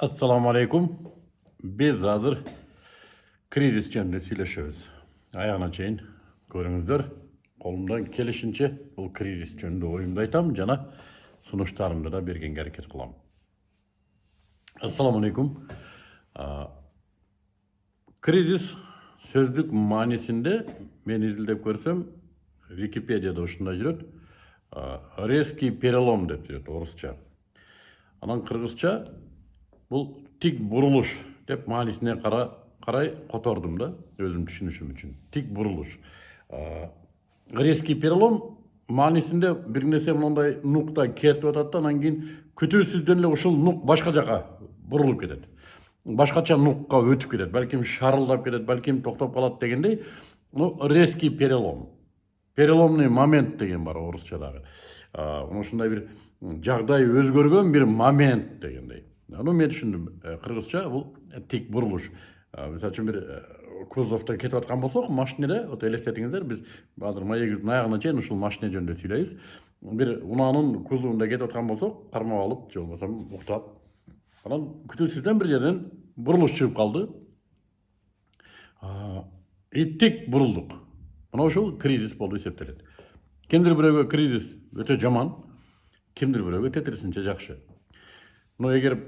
assalomu alaykum biz hozir krizis жөнүндө сүйлөшөбүз аягына чейин көрүңүздөр колумдан келишинче бул кризис жөнүндө оюмду айтам жана сунуштарымды да бергенге аракет кылам ассаламу алейкум кризис сөздүк маанисинде мен изилдеп көрсөм википедияда ушундай жүрөт резкий перелом деп жүрөт орусча анан кыргызча бул тик бурулуш деп маанисине кара карай котордум да өзүм түшүнүшүм үчүн тик бурулуш резкий перелом маанисинде бир нерсе моундай нукта кертип атат да анан кийин күтүүсүздөн эле ушул нук башка жака бурулуп кетет башкача нукка өтүп кетет балким шарылдап кетет балким токтоп калат дегендей ну резкий перелом. Переломный момент деген бар орусчадагы мына ушундай бир жагдай өзгөргөн бир момент дегендей. Ну мен түшүндүм кыргызча бул тик бурулуш мисалы үчүн бир кузовдо кетип аткан болсок машинеде вот элестетиңиздер биз азыр маегибиздин аягына чейин ушул машине жөнүндө сүйлөйбүз бир унаанын кузовунда кетип аткан болсок кармап алып же болбосо уктап анан күтүүсүздөн бир жерден бурулуш чыгып калды и тик бурулдук мына ушул кризис болуп эсептелет кимдир бирөөгө кризис өтө жаман кимдир бирөөгө тетирисинче жакшы но эгер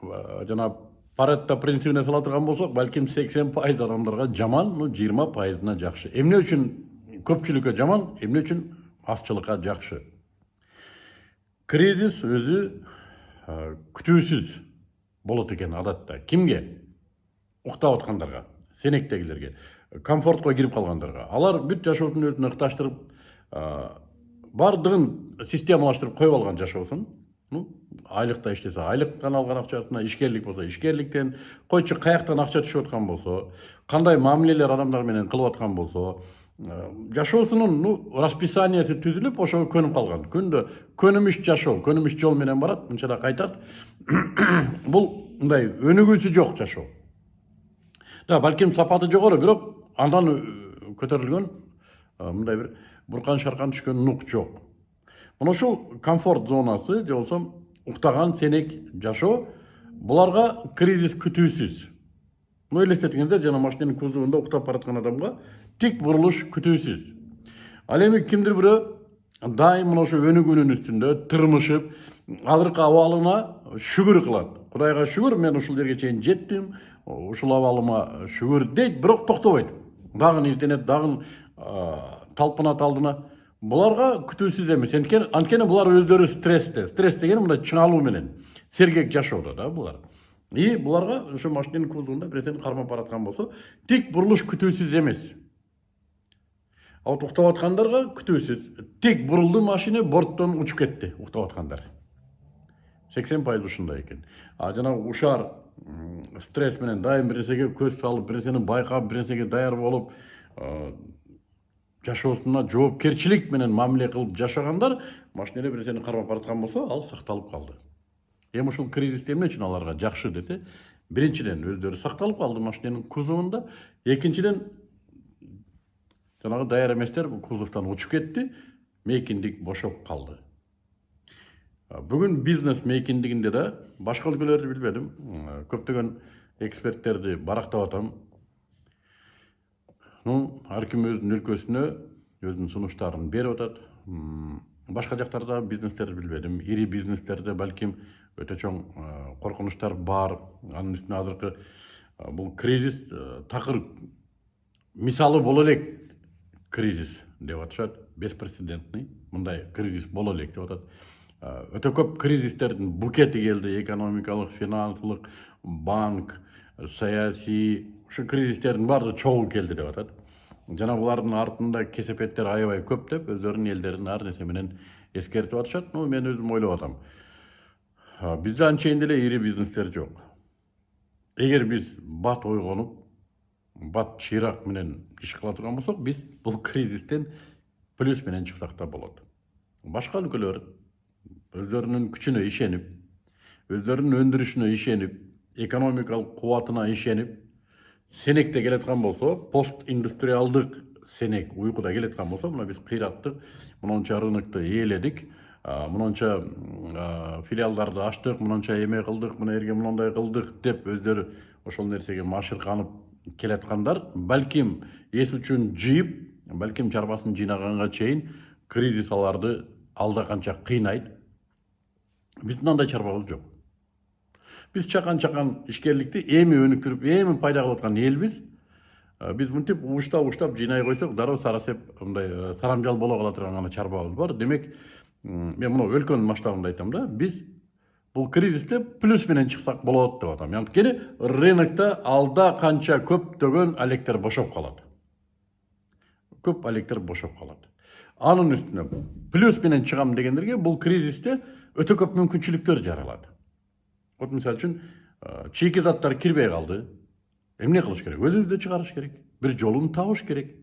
жанагы паретто принцибине сала турган болсок балким сексен пайыз адамдарга жаман ну жыйырма пайызына жакшы эмне үчүн көпчүлүккө жаман эмне үчүн азчылыкка жакшы кризис өзү күтүүсүз болот экен адатта кимге уктап аткандарга сенектегилерге комфортко кирип калгандарга алар бүт жашоосун өзүнө ыкташтырып баардыгын системалаштырып коюп алган жашоосун ну айлыкта иштесе айлыктан алган акчасына ишкерлик болсо ишкерликтен койчу каяктан акча түшүп аткан болсо кандай мамилелер адамдар менен кылып аткан болсо жашоосунун ну расписаниясы түзүлүп ошого көнүп калган. Күндө көнүмүш жашоо көнүмүш жол менен барат мынча да кайтат. Бул мындай өнүгүүсү жок жашоо. Да балким сапаты жогору бирок андан көтөрүлгөн мындай бир буркан шаркан түшкөн нук жок мына ушул комфорт зонасы же болбосо уктаган сенек жашоо буларга кризис күтүүсүз ну элестетиңиздер жана машиненин кузовунда уктап бараткан адамга тик бурулуш күтүүсүз ал эми кимдир бирөө дайым мына ошо өнүгүүнүн үстүндө тырмышып азыркы абалына шүгүр кылат кудайга шүгүр мен ушул жерге чейин жеттим ушул абалыма шүгүр дейт бирок токтобойт дагы изденет дагы талпынат алдына. Буларга күтүүсүз эмес анткени булар өздөрү стрессте стресс деген мындай чыңалуу менен сергек жашоодо да булар и буларга ошо машиненин кузовунда бир нерсени кармап бараткан болсо тик бурулуш күтүүсүз эмес а вот уктап аткандарга күтүүсүз тик бурулду машина борттон учуп кетти уктап аткандар сексен пайыз ушундай экен а жанагы ушар стресс менен дайым бир нерсеге көз салып бир нерсени байкап бир нерсеге даяр болуп жашоосуна жоопкерчилик менен мамиле кылып жашагандар машинеде бир нерсени кармап бараткан болсо ал сакталып калды. Эми ушул кризис эмне үчүн аларга жакшы десе биринчиден өздөрү сакталып калды машиненин кузовунда экинчиден жанагы даяр эместер кузовдон учуп кетти мейкиндик бошоп калды. Бүгүн бизнес мейкиндигинде да башка өлкөлөрдү билбедим көптөгөн эксперттерди барактап атам ну ар ким өзүнүн өлкөсүнө өзүнүн сунуштарын берип атат башка жактарда бизнестерди билбедим ири бизнестерде балким өтө чоң коркунучтар бар анын үстүнө азыркы бул кризис такыр мисалы боло элек кризис деп атышат беспрецедентный мындай кризис боло элек деп атат өтө көп кризистердин букети келди экономикалык финансылык банк саясий ушу кризистердин баардыгы чогуу келди деп атат жана булардын артында кесепеттер аябай көп деп өздөрүнүн элдерин ар нерсе менен эскертип атышат ну мен өзүм ойлоп атам бизде анчейин деле ири бизнестер жок эгер биз бат ойгонуп бат чыйрак менен иш кыла турган болсок биз бул кризистен плюс менен чыксак да болот башка өлкөлөр өздөрүнүн күчүнө ишенип өздөрүнүн өндүрүшүнө ишенип экономикалык кубатына ишенип сенекте келаткан болсо пост индустриалдык сенек уйкуда келаткан болсо мына биз кыйраттык мынунча рынокту ээледик мынанча филиалдарды ачтык мынанча эме кылдык мына жерге мындай кылдык деп өздөрү ошол нерсеге машырканып келаткандар балким эс үчүн жыйып балким чарбасын жыйнаганга чейин кризис аларды алда канча кыйнайт биздин андай чарбабыз жок биз чакан чакан ишкерликти эми өнүктүрүп эми пайда кылып аткан элбиз биз мынтип угуштап угуштап жыйнай койсок дароо сарасеп мындай э, сарамжал боло кала турган гана чарбабыз бар демек мен мына өлкөнүн масштабында айтам да биз бул кризисте плюс менен чыксак болот деп атам анткени рынокто алда канча көптөгөн алектер бошоп калат көп алектер бошоп калат анын үстүнө плюс менен чыгам дегендерге бул кризисте өтө көп мүмкүнчүлүктөр жаралат вот мисалы үчүн э, чийки заттар кирбей калды эмне кылыш керек өзүбүздө чыгарыш керек бир жолун табыш керек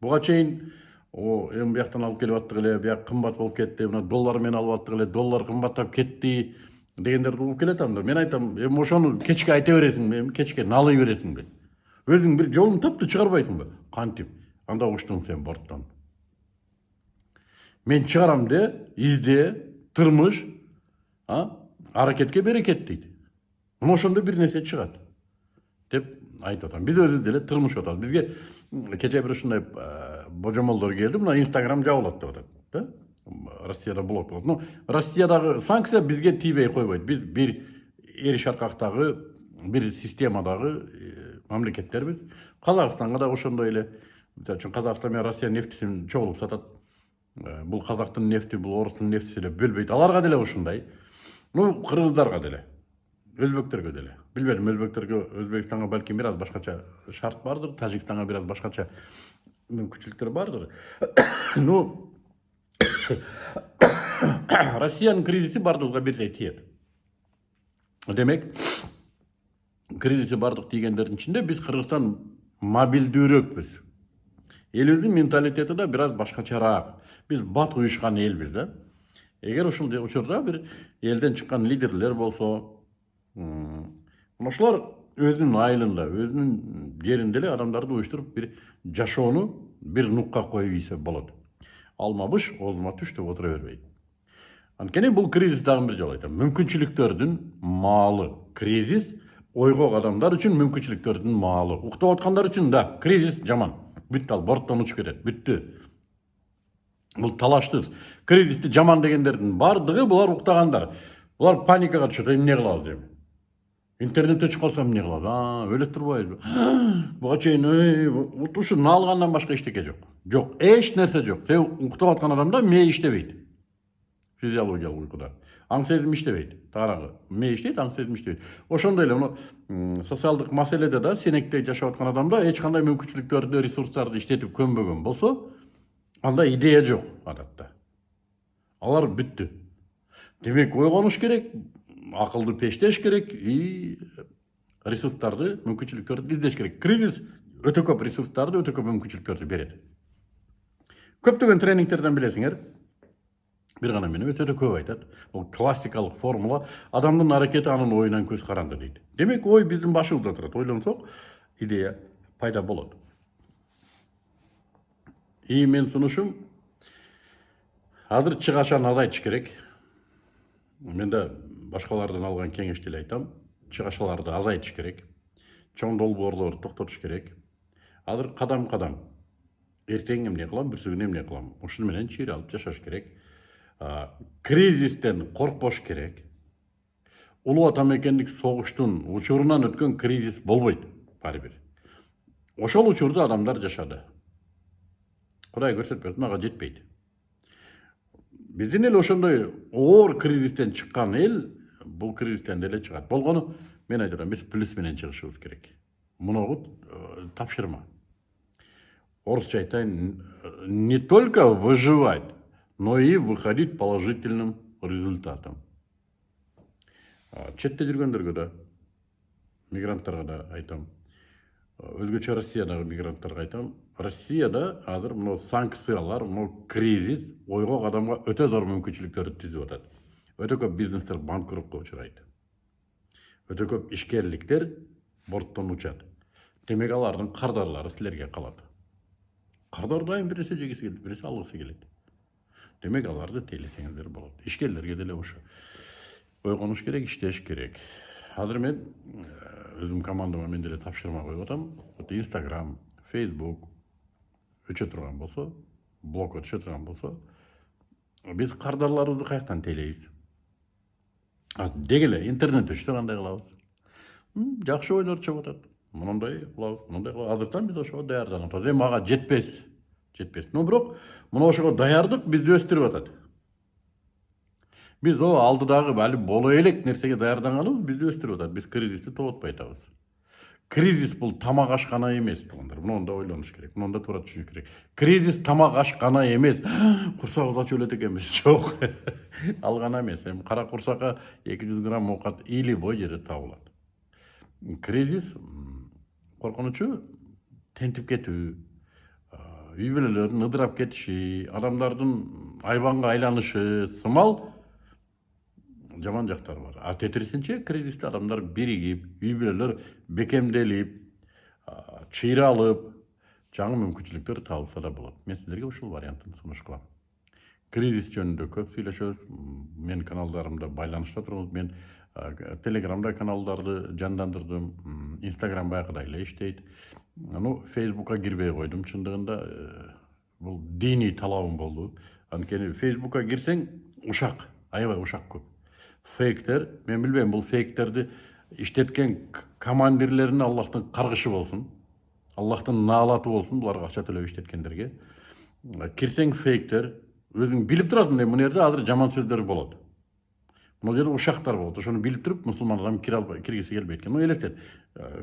буга чейин о эми бияктан алып келип аттык эле бияк кымбат болуп кетти мына доллар менен алып аттык эле доллар кымбаттап кетти дегендерди угуп келатам да мен айтам эми ошону кечке айта бересиңби эми кечке налый бересиңби өзүң бир жолун тапты чыгарбайсыңбы кантип анда учтуң сен борттон мен чыгарам де изде тырмыш аракетке берекет дейт мына ошондо бир нерсе чыгат деп айтып атам биз өзүбүз деле тырмышып атабыз бизге кечээ бир ушундай божомолдор келди мына инстаграм жабылат деп атат да россияда блок болот но россиядагы санкция бизге тийбей койбойт биз бир эр шаркактагы бир системадагы мамлекеттербиз казакстанга да ошондой эле мисалы үчүн казакстан менен россия нефтисин чогулуп сатат бул казактын нефти бул орустун нефтиси деп бөлбөйт аларга деле ушундай ну кыргыздарга деле өзбектөргө деле. Билбедим өзбектерге өзбекстанга балким бир аз башкача шарт бардыр тажикстанга бир аз башкача мүмкүнчүлүктөр бардыр. Ну россиянын кризиси баардыгыбызга бирдей тиет демек кризиси баардык тийгендердин ичинде биз кыргызстан мобилдүүрөөкпүз элибиздин менталитети да бир аз башкачараак биз бат уюшкан элбиз да эгер ушул учурда бир элден чыккан лидерлер болсо ошолор өзүнүн айылында өзүнүн жеринде эле адамдарды уюштуруп бир жашоону бир нукка коюп ийсе болот алма быш оозума түш деп отура бербейт анткени бул кризис дагы бир жолу айтам. Мүмкүнчүлүктөрдүн маалы кризис ойгок адамдар үчүн мүмкүнчүлүктөрдүн маалы уктап аткандар үчүн да кризис жаман. Бүттү ал борттон учуп кетет бүттү бул талаштыз кризисти жаман дегендердин баардыгы булар уктагандар булар паникага түшөт эмне кылабыз эми интернетте чыгып калсам эмне кылабыз а өлөт турбайбызбы буга чейин ушуну алгандан башка эчтеке жок жок эч нерсе жок себеби уктап аткан адамда мээ иштебейт физиологиялык уйкуда аң сезим иштебейт таарагы мээ иштейт аң сезим иштебейт ошондой эле муну социалдык маселеде да сенектей жашап аткан адамда эч кандай мүмкүнчүлүктөрдү ресурстарды иштетип көнбөгөн болсо анда идея жок адатта алар бүттү демек ойгонуш керек акылды пештеш керек и ресурстарды мүмкүнчүлүктөрдү издеш керек кризис өтө көп ресурстарды өтө көп мүмкүнчүлүктөрдү берет көптөгөн тренингтерден билесиңер бир гана мен эмес өтө көп айтат бул классикалык формула. Адамдын аракети анын оюнан көз каранды дейт демек ой биздин башыбызда турат ойлонсок идея пайда болот и менин сунушум азыр чыгашаны азайтыш керек мен да башкалардан алган кеңешти эле айтам. Чыгашаларды азайтыш керек чоң долбоорлорду токтотуш керек азыр кадам кадам эртең эмне кылам бүрсү күнү эмне кылам ушуну менен чыйра алып жашаш керек кризистен коркпош керек. Улуу ата мекендик согуштун учурунан өткөн кризис болбойт баары бир ошол учурда адамдар жашады. Кудай көрсөтпөсүн ага жетпейт биздин эл ошондой оор кризистен чыккан эл бул кризистен деле чыгат болгону мен айтып атам биз плюс менен чыгышыбыз керек. Муногу тапшырма. Орусча айтайын не только выживать но и выходить положительным результатом. Четте жүргөндөргө да мигранттарга да айтам. Өзгөчө россиядагы мигранттарга айтам. Россияда азыр мына санкциялар мына кризис ойгок адамга өтө зор мүмкүнчүлүктөрдү түзүп атат. Өтө көп бизнестер банкротко учурайт. Өтө көп ишкерликтер борттон учат. Демек алардын кардарлары силерге калат. Кардар дайым бир нерсе жегиси келет бир нерсе алгысы келет. Демек аларды тейлесеңиздер болот ишкерлерге деле ошо ойгонуш керек иштеш керек азыр мен өзүм командама мен деле тапшырма коюп атам инстаграм фейсбук өчө турган болсо блог өтүшө турган болсо биз кардарларыбызды каяктан тейлейбиз деги эле интернет өчсө кандай кылабыз жакшы ойлор чыгып атат мондай кылабыз мондай кылабыз азыртан биз ошого даярданып атабыз эми ага жетпес жетпес но бирок мына ошого даярдык бизди өстүрүп атат биз о алдыдагы али боло элек нерсеге даярданганыбыз бизди өстүрүп атат биз кризисти тоботпой атабыз кризис бул тамак аш гана эмес туугандар муну да керек муну да туура түшүнүш керек. Кризис тамак аш гана эмес курсагыбыз ачып өлөт экенбиз жок ал гана эмес эми кара курсакка эки жүз грамм оокат или бой жерде табылат кризис коркунучу тентип кетүү үй бүлөлөрдүн ыдырап кетиши адамдардын айбанга айланышы сымал жаман жактары бар. А тетирисинче кризисте адамдар биригип үй бүлөлөр бекемделип чыйралып жаңы мүмкүнчүлүктөр табылса да болот. Мен сиздерге ушул вариантын сунуш кылам кризис жөнүндө көп сүйлөшөбүз. Менин каналдарымда байланышта туруңуз мен телеграмда каналдарды жандандырдым. Инстаграм баягыдай эле иштейт. Ну фейсбукка кирбей койдум чындыгында бул диний талабым болду анткени фейсбукка кирсең ушак аябай ушак көп фейктер мен билбейм бул фейктерди иштеткен командирлерине аллахтын каргышы болсун аллахтын наалаты болсун буларга акча төлөп иштеткендерге кирсең фейктер өзүң билип турасың мына жерде азыр жаман сөздөр болот мына жерде ушактар болот ошону билип туруп мусулман адам кире албай киргиси келбейт экен ну элестет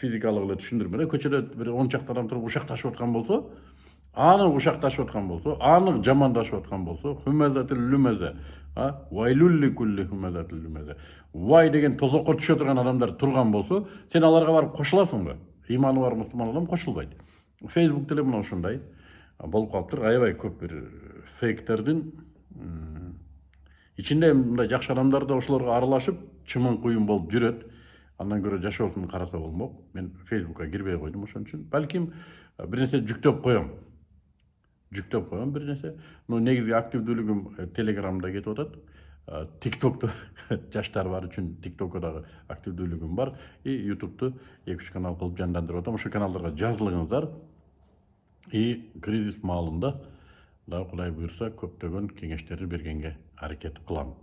физикалык эле түшүндүрмө да көчөдө бир он чакты адам туруп ушакташып аткан болсо анық ушакташып аткан болсо анық жамандашып аткан болсо хумазатил люмаза а вайлулли кулли хумазатил люмаза вай деген тозокко түшө турган адамдар турган болсо сен аларга барып кошуласыңбы ыйманы бар мусулман адам кошулбайт фейсбук деле мына ушундай болуп калыптыр аябай көп бир фейктердин ичинде мындай жакшы адамдар да ошолорго аралашып чымын куюн болуп жүрөт андан көрө жашоосун караса болмок мен фейсбукка кирбей койдум ошон үчүн балким бир нерсе жүктөп коем жүктөп коем бир нерсе но негизги активдүүлүгүм телеграмда кетип атат тиктокту жаштар бар үчүн тиктокко дагы активдүүлүгүм бар и ютубту эки үч канал кылып жандандырып атам ошол каналдарга жазылыңыздар и кризис маалында дагы кудай буюрса көптөгөн кеңештерди бергенге аракет кылам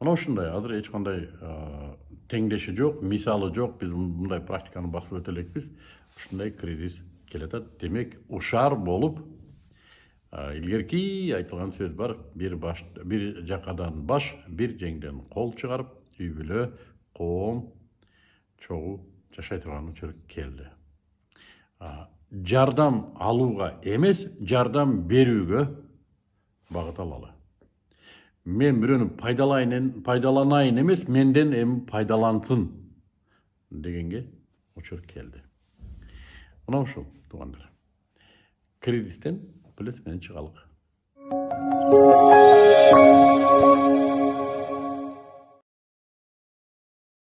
мына ушундай азыр эч кандай теңдеши жок мисалы жок биз мындай практиканы басып өтө элекпиз ушундай кризис келатат демек ушар болуп илгерки айтылган сөз бар бир баш бир жакадан баш бир жеңден кол чыгарып үй бүлө коом чогуу жашай турган учур келди жардам алууга эмес жардам берүүгө багыт алалы. Мен пайдалайын пайдаланайын эмес менден эми пайдалансын дегенге учур келди мына ушул туугандар кризистен плюс менен чыгалык